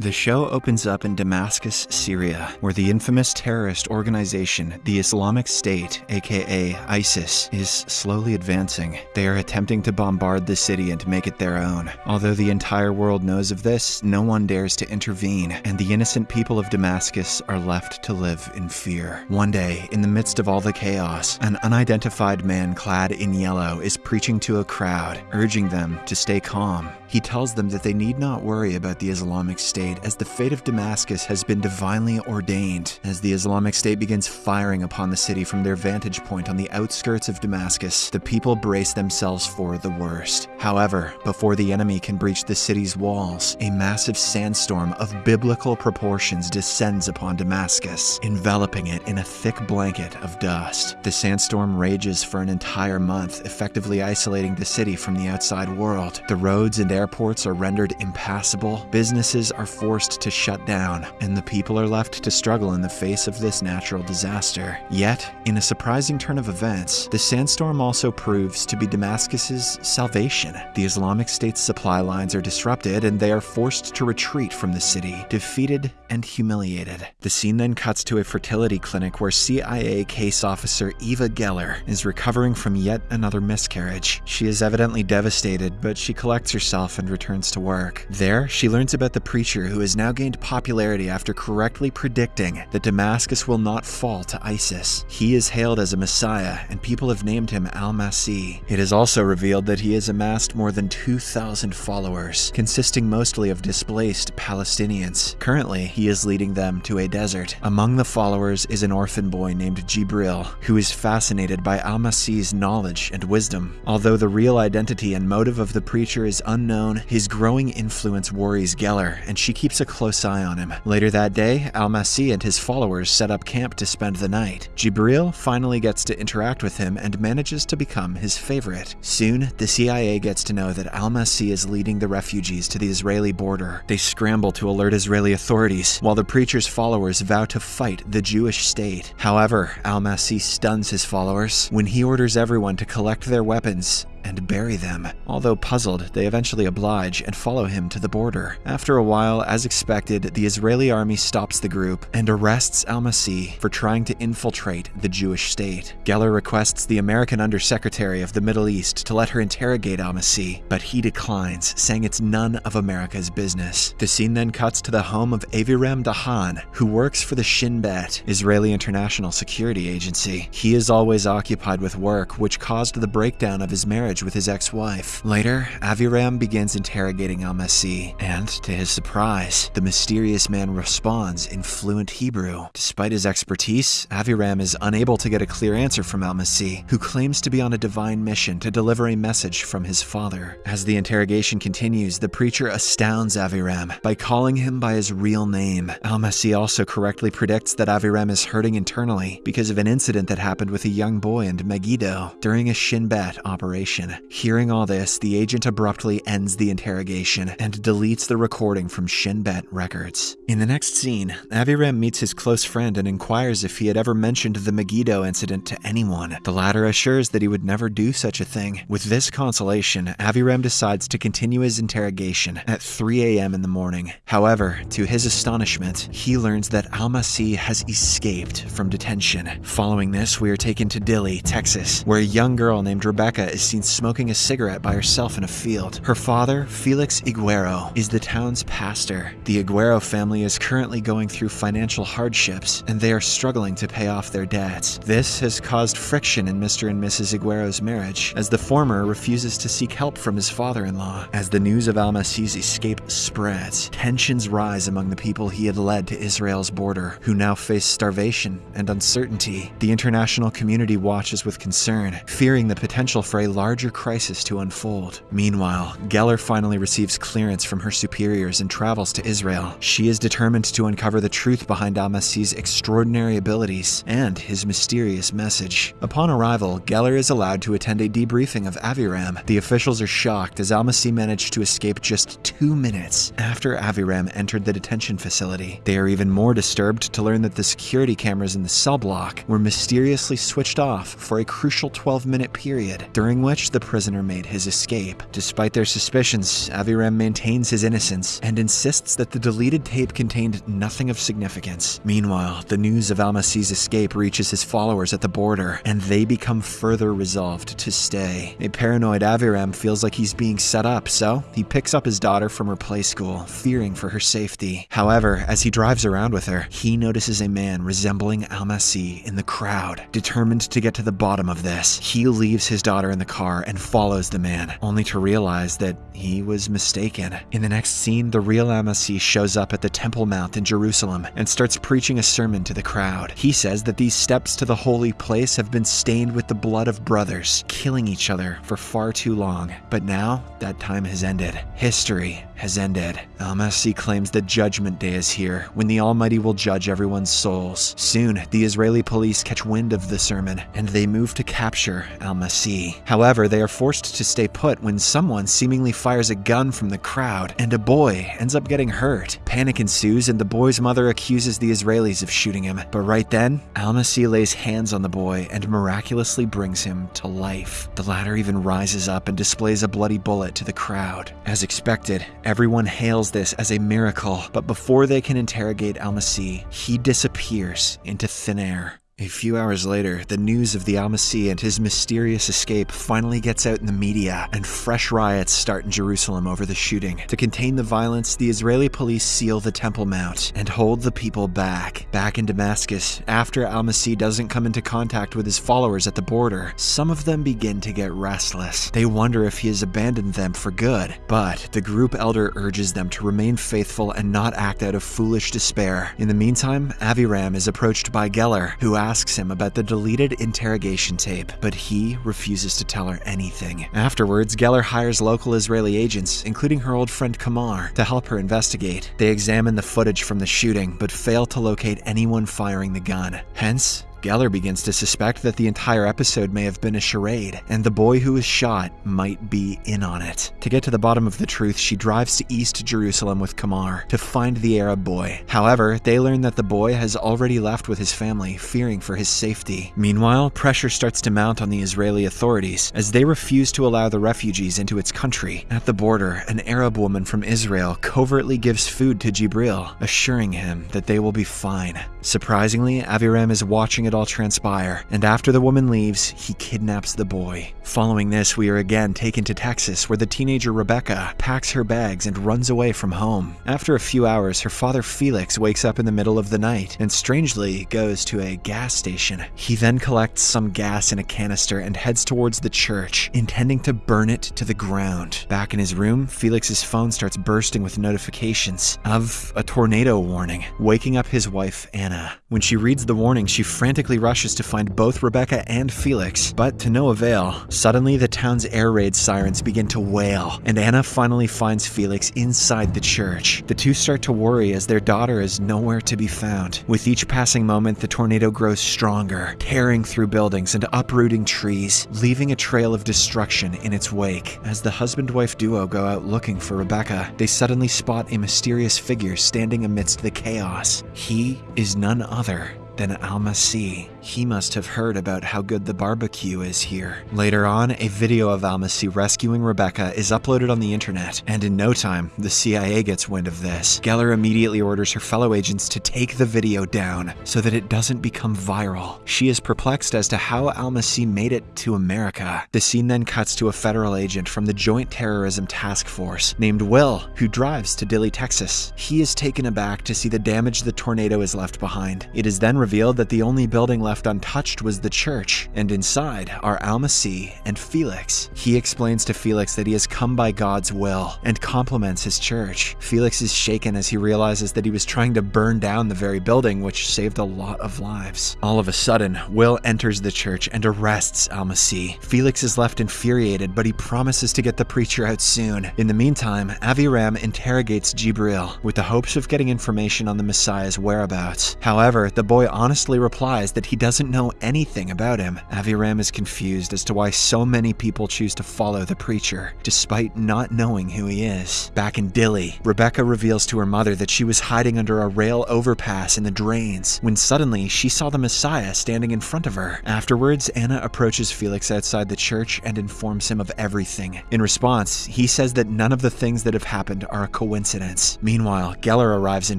The show opens up in Damascus, Syria, where the infamous terrorist organization, the Islamic State, aka ISIS, is slowly advancing. They are attempting to bombard the city and make it their own. Although the entire world knows of this, no one dares to intervene, and the innocent people of Damascus are left to live in fear. One day, in the midst of all the chaos, an unidentified man clad in yellow is preaching to a crowd, urging them to stay calm. He tells them that they need not worry about the Islamic State as the fate of Damascus has been divinely ordained. As the Islamic State begins firing upon the city from their vantage point on the outskirts of Damascus, the people brace themselves for the worst. However, before the enemy can breach the city's walls, a massive sandstorm of biblical proportions descends upon Damascus, enveloping it in a thick blanket of dust. The sandstorm rages for an entire month, effectively isolating the city from the outside world. The roads and airports are rendered impassable, businesses are forced to shut down, and the people are left to struggle in the face of this natural disaster. Yet, in a surprising turn of events, the sandstorm also proves to be Damascus's salvation. The Islamic State's supply lines are disrupted and they are forced to retreat from the city, defeated and humiliated. The scene then cuts to a fertility clinic where CIA case officer Eva Geller is recovering from yet another miscarriage. She is evidently devastated, but she collects herself and returns to work. There, she learns about the preacher who has now gained popularity after correctly predicting that Damascus will not fall to ISIS. He is hailed as a messiah, and people have named him Al-Masih. It is also revealed that he has amassed more than 2,000 followers, consisting mostly of displaced Palestinians. Currently, he is leading them to a desert. Among the followers is an orphan boy named Jibril, who is fascinated by Al-Masih's knowledge and wisdom. Although the real identity and motive of the preacher is unknown, his growing influence worries Geller, and she keeps a close eye on him. Later that day, Al-Masih and his followers set up camp to spend the night. Jibril finally gets to interact with him and manages to become his favorite. Soon, the CIA gets to know that Al-Masih is leading the refugees to the Israeli border. They scramble to alert Israeli authorities, while the preacher's followers vow to fight the Jewish state. However, Al-Masih stuns his followers when he orders everyone to collect their weapons and bury them. Although puzzled, they eventually oblige and follow him to the border. After a while, as expected, the Israeli army stops the group and arrests al-Masih for trying to infiltrate the Jewish state. Geller requests the American Undersecretary of the Middle East to let her interrogate al-Masih, but he declines, saying it's none of America's business. The scene then cuts to the home of Aviram Dahan, who works for the Shin Bet, Israeli International Security Agency. He is always occupied with work, which caused the breakdown of his marriage with his ex-wife. Later, Aviram begins interrogating Al-Masih, and to his surprise, the mysterious man responds in fluent Hebrew. Despite his expertise, Aviram is unable to get a clear answer from Al-Masih, who claims to be on a divine mission to deliver a message from his father. As the interrogation continues, the preacher astounds Aviram by calling him by his real name. Al-Masih also correctly predicts that Aviram is hurting internally because of an incident that happened with a young boy in Megiddo during a Shin Bet operation. Hearing all this, the agent abruptly ends the interrogation and deletes the recording from Shin Bet records. In the next scene, Aviram meets his close friend and inquires if he had ever mentioned the Megiddo incident to anyone. The latter assures that he would never do such a thing. With this consolation, Aviram decides to continue his interrogation at 3 a.m. in the morning. However, to his astonishment, he learns that Al-Masih has escaped from detention. Following this, we are taken to Dilley, Texas, where a young girl named Rebecca is seen smoking a cigarette by herself in a field. Her father, Felix Iguero, is the town's pastor. The Iguero family is currently going through financial hardships, and they are struggling to pay off their debts. This has caused friction in Mr. and Mrs. Iguero's marriage, as the former refuses to seek help from his father-in-law. As the news of Al-Masih's escape spreads, tensions rise among the people he had led to Israel's border, who now face starvation and uncertainty. The international community watches with concern, fearing the potential for a larger crisis to unfold. Meanwhile, Geller finally receives clearance from her superiors and travels to Israel. She is determined to uncover the truth behind Al-Masih's extraordinary abilities and his mysterious message. Upon arrival, Geller is allowed to attend a debriefing of Aviram. The officials are shocked as Al-Masih managed to escape just two minutes after Aviram entered the detention facility. They are even more disturbed to learn that the security cameras in the cell block were mysteriously switched off for a crucial 12-minute period, during which the prisoner made his escape. Despite their suspicions, Aviram maintains his innocence and insists that the deleted tape contained nothing of significance. Meanwhile, the news of Al-Masih's escape reaches his followers at the border, and they become further resolved to stay. A paranoid Aviram feels like he's being set up, so he picks up his daughter from her play school, fearing for her safety. However, as he drives around with her, he notices a man resembling Al-Masih in the crowd. Determined to get to the bottom of this, he leaves his daughter in the car and follows the man, only to realize that he was mistaken. In the next scene, the real Al-Masih shows up at the Temple Mount in Jerusalem and starts preaching a sermon to the crowd. He says that these steps to the holy place have been stained with the blood of brothers, killing each other for far too long. But now, that time has ended. History has ended. Al-Masih claims that Judgment Day is here, when the Almighty will judge everyone's souls. Soon, the Israeli police catch wind of the sermon, and they move to capture Al-Masih. However, they are forced to stay put when someone seemingly fires a gun from the crowd, and a boy ends up getting hurt. Panic ensues, and the boy's mother accuses the Israelis of shooting him. But right then, Al-Masih lays hands on the boy and miraculously brings him to life. The latter even rises up and displays a bloody bullet to the crowd. As expected, everyone hails this as a miracle, but before they can interrogate Al-Masih, he disappears into thin air. A few hours later, the news of the Al-Masih and his mysterious escape finally gets out in the media, and fresh riots start in Jerusalem over the shooting. To contain the violence, the Israeli police seal the Temple Mount and hold the people back. Back in Damascus, after Al-Masih doesn't come into contact with his followers at the border, some of them begin to get restless. They wonder if he has abandoned them for good, but the group elder urges them to remain faithful and not act out of foolish despair. In the meantime, Aviram is approached by Geller, who asks asks him about the deleted interrogation tape, but he refuses to tell her anything. Afterwards, Geller hires local Israeli agents, including her old friend Kamar, to help her investigate. They examine the footage from the shooting, but fail to locate anyone firing the gun. Hence, Geller begins to suspect that the entire episode may have been a charade, and the boy who was shot might be in on it. To get to the bottom of the truth, she drives to East Jerusalem with Kamar to find the Arab boy. However, they learn that the boy has already left with his family, fearing for his safety. Meanwhile, pressure starts to mount on the Israeli authorities as they refuse to allow the refugees into its country. At the border, an Arab woman from Israel covertly gives food to Jibril, assuring him that they will be fine. Surprisingly, Aviram is watching it all transpire, and after the woman leaves, he kidnaps the boy. Following this, we are again taken to Texas, where the teenager Rebecca packs her bags and runs away from home. After a few hours, her father Felix wakes up in the middle of the night and strangely goes to a gas station. He then collects some gas in a canister and heads towards the church, intending to burn it to the ground. Back in his room, Felix's phone starts bursting with notifications of a tornado warning, waking up his wife Anna. When she reads the warning, she frantically rushes to find both Rebecca and Felix, but to no avail. Suddenly, the town's air raid sirens begin to wail, and Anna finally finds Felix inside the church. The two start to worry as their daughter is nowhere to be found. With each passing moment, the tornado grows stronger, tearing through buildings and uprooting trees, leaving a trail of destruction in its wake. As the husband wife duo go out looking for Rebecca, they suddenly spot a mysterious figure standing amidst the chaos. He is none other than Al-Masih. He must have heard about how good the barbecue is here. Later on, a video of Al-Masih rescuing Rebecca is uploaded on the internet, and in no time, the CIA gets wind of this. Geller immediately orders her fellow agents to take the video down so that it doesn't become viral. She is perplexed as to how Al-Masih made it to America. The scene then cuts to a federal agent from the Joint Terrorism Task Force named Will, who drives to Dilley, Texas. He is taken aback to see the damage the tornado has left behind. It is then revealed that the only building left untouched was the church, and inside are Al-Masih and Felix. He explains to Felix that he has come by God's will and compliments his church. Felix is shaken as he realizes that he was trying to burn down the very building which saved a lot of lives. All of a sudden, Will enters the church and arrests Al-Masih. Felix is left infuriated, but he promises to get the preacher out soon. In the meantime, Aviram interrogates Jibril with the hopes of getting information on the Messiah's whereabouts. However, the boy honestly replies that he doesn't know anything about him. Aviram is confused as to why so many people choose to follow the preacher, despite not knowing who he is. Back in Dilley, Rebecca reveals to her mother that she was hiding under a rail overpass in the drains when suddenly she saw the Messiah standing in front of her. Afterwards, Anna approaches Felix outside the church and informs him of everything. In response, he says that none of the things that have happened are a coincidence. Meanwhile, Geller arrives in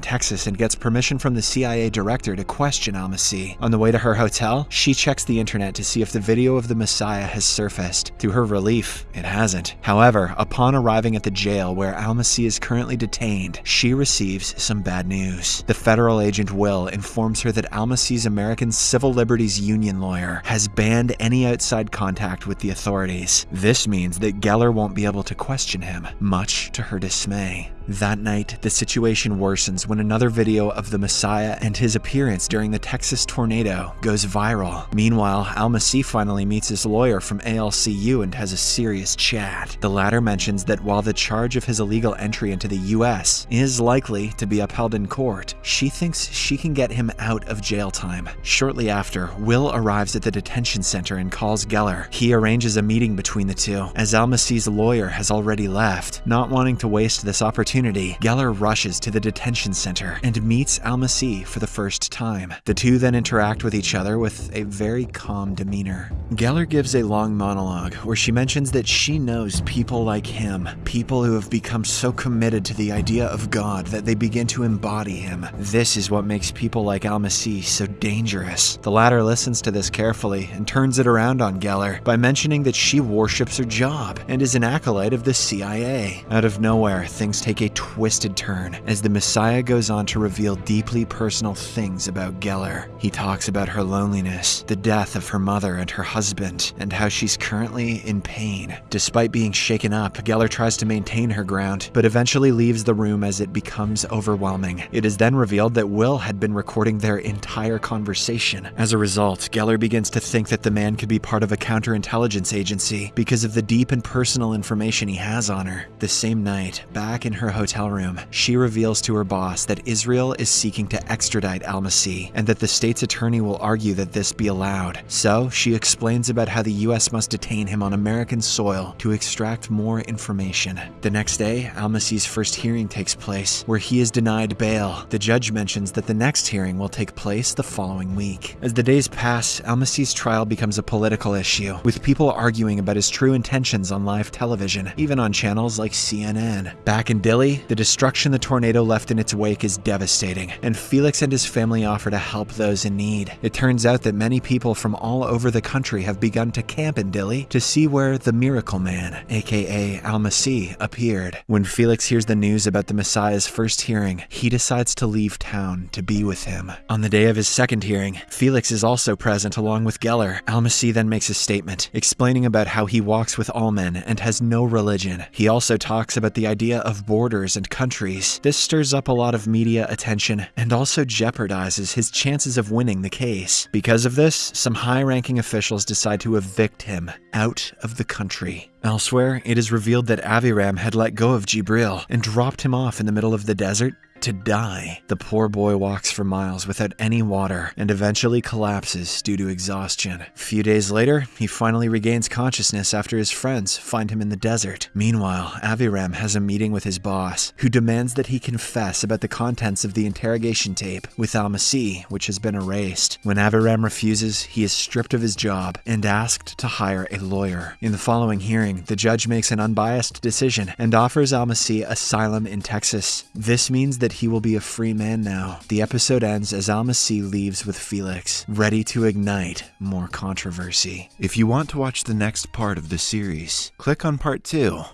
Texas and gets permission from the CIA director to question Al-Masih. On the way to her hotel, she checks the internet to see if the video of the Messiah has surfaced. To her relief, it hasn't. However, upon arriving at the jail where Al-Masih is currently detained, she receives some bad news. The federal agent Will informs her that Al-Masih's American Civil Liberties Union lawyer has banned any outside contact with the authorities. This means that Geller won't be able to question him, much to her dismay. That night, the situation worsens when another video of the Messiah and his appearance during the Texas tornado goes viral. Meanwhile, Al-Masih finally meets his lawyer from ALCU and has a serious chat. The latter mentions that while the charge of his illegal entry into the US is likely to be upheld in court, she thinks she can get him out of jail time. Shortly after, Will arrives at the detention center and calls Geller. He arranges a meeting between the two, as Al-Masih's lawyer has already left. Not wanting to waste this opportunity, opportunity, Geller rushes to the detention center and meets Al-Masih for the first time. The two then interact with each other with a very calm demeanor. Geller gives a long monologue where she mentions that she knows people like him, people who have become so committed to the idea of God that they begin to embody him. This is what makes people like Al-Masih so dangerous. The latter listens to this carefully and turns it around on Geller by mentioning that she worships her job and is an acolyte of the CIA. Out of nowhere, things take a twisted turn as the Messiah goes on to reveal deeply personal things about Geller. He talks about her loneliness, the death of her mother and her husband, and how she's currently in pain. Despite being shaken up, Geller tries to maintain her ground, but eventually leaves the room as it becomes overwhelming. It is then revealed that Will had been recording their entire conversation. As a result, Geller begins to think that the man could be part of a counterintelligence agency because of the deep and personal information he has on her. The same night, back in her hotel room, she reveals to her boss that Israel is seeking to extradite Al-Masih and that the state's attorney will argue that this be allowed. So, she explains about how the US must detain him on American soil to extract more information. The next day, Al-Masih's first hearing takes place, where he is denied bail. The judge mentions that the next hearing will take place the following week. As the days pass, Al-Masih's trial becomes a political issue, with people arguing about his true intentions on live television, even on channels like CNN. Back in The destruction the tornado left in its wake is devastating, and Felix and his family offer to help those in need. It turns out that many people from all over the country have begun to camp in Dilley to see where the Miracle Man, aka Al-Masih, appeared. When Felix hears the news about the Messiah's first hearing, he decides to leave town to be with him. On the day of his second hearing, Felix is also present along with Geller. Al-Masih then makes a statement, explaining about how he walks with all men and has no religion. He also talks about the idea of borders borders and countries. This stirs up a lot of media attention and also jeopardizes his chances of winning the case. Because of this, some high ranking officials decide to evict him out of the country. Elsewhere, it is revealed that Aviram had let go of Jibril and dropped him off in the middle of the desert to die. The poor boy walks for miles without any water and eventually collapses due to exhaustion. A few days later, he finally regains consciousness after his friends find him in the desert. Meanwhile, Aviram has a meeting with his boss, who demands that he confess about the contents of the interrogation tape with Al-Masih, which has been erased. When Aviram refuses, he is stripped of his job and asked to hire a lawyer. In the following hearing, the judge makes an unbiased decision and offers Al-Masih asylum in Texas. This means that he will be a free man now. The episode ends as Al-Masih leaves with Felix, ready to ignite more controversy. If you want to watch the next part of the series, click on part 2.